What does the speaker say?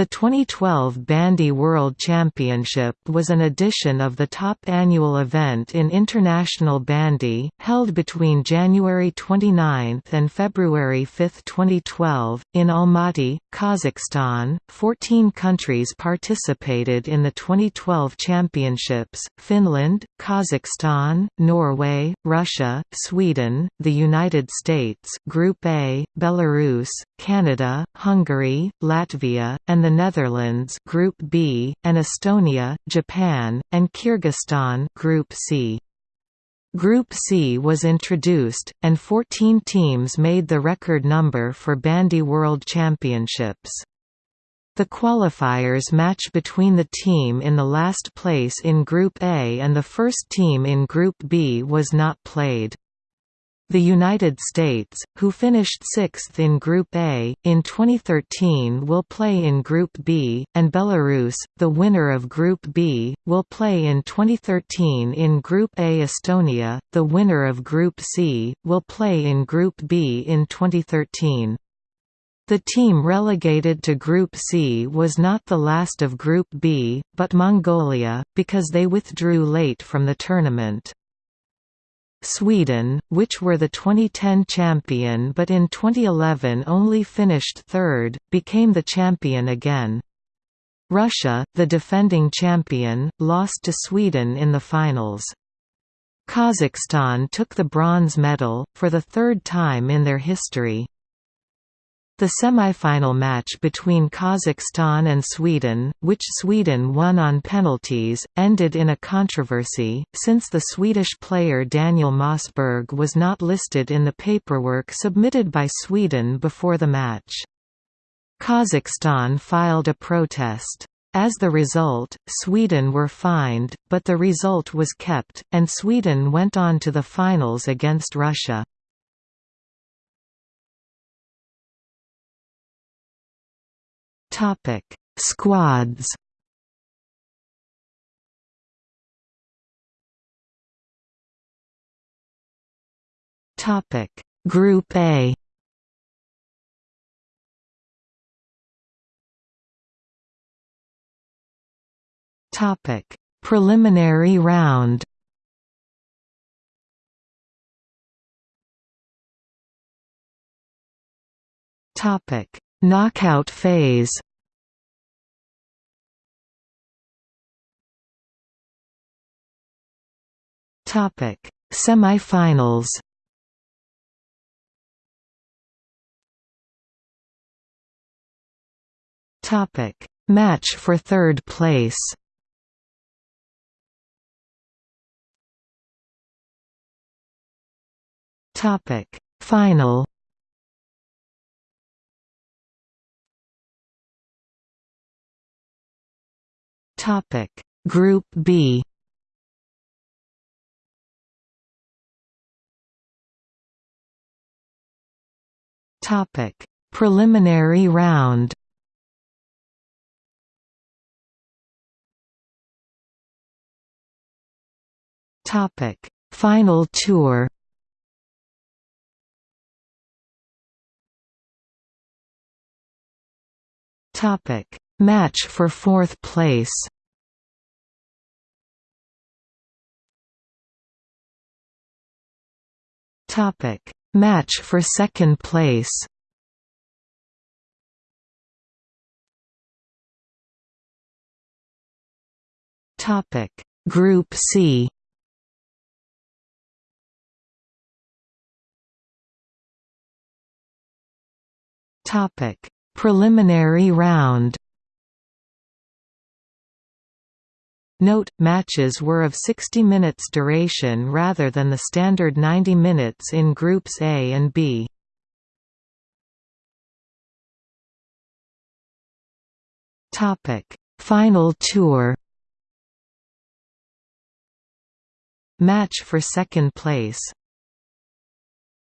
The 2012 Bandy World Championship was an edition of the top annual event in international bandy, held between January 29 and February 5, 2012, in Almaty, Kazakhstan. Fourteen countries participated in the 2012 championships Finland, Kazakhstan, Norway, Russia, Sweden, the United States Group A, Belarus, Canada, Hungary, Latvia, and the Netherlands Group B, and Estonia, Japan, and Kyrgyzstan Group C. Group C was introduced, and 14 teams made the record number for Bandy World Championships. The qualifiers match between the team in the last place in Group A and the first team in Group B was not played. The United States, who finished sixth in Group A, in 2013 will play in Group B, and Belarus, the winner of Group B, will play in 2013 in Group A. Estonia, the winner of Group C, will play in Group B in 2013. The team relegated to Group C was not the last of Group B, but Mongolia, because they withdrew late from the tournament. Sweden, which were the 2010 champion but in 2011 only finished third, became the champion again. Russia, the defending champion, lost to Sweden in the finals. Kazakhstan took the bronze medal, for the third time in their history. The semifinal match between Kazakhstan and Sweden, which Sweden won on penalties, ended in a controversy, since the Swedish player Daniel Mossberg was not listed in the paperwork submitted by Sweden before the match. Kazakhstan filed a protest. As the result, Sweden were fined, but the result was kept, and Sweden went on to the finals against Russia. Topic: Squads. Topic: Group A. Topic: Preliminary round. Topic: Knockout phase. Topic: Semifinals. Topic: Match for third place. Topic: Final. Topic: Group B. Topic: Preliminary round. Topic: Final tour. Topic: Match for fourth place. Topic: Match for second place. Topic. Group C. Topic. Preliminary round Note, matches were of 60 minutes duration rather than the standard 90 minutes in Groups A and B. Final tour. Match for second place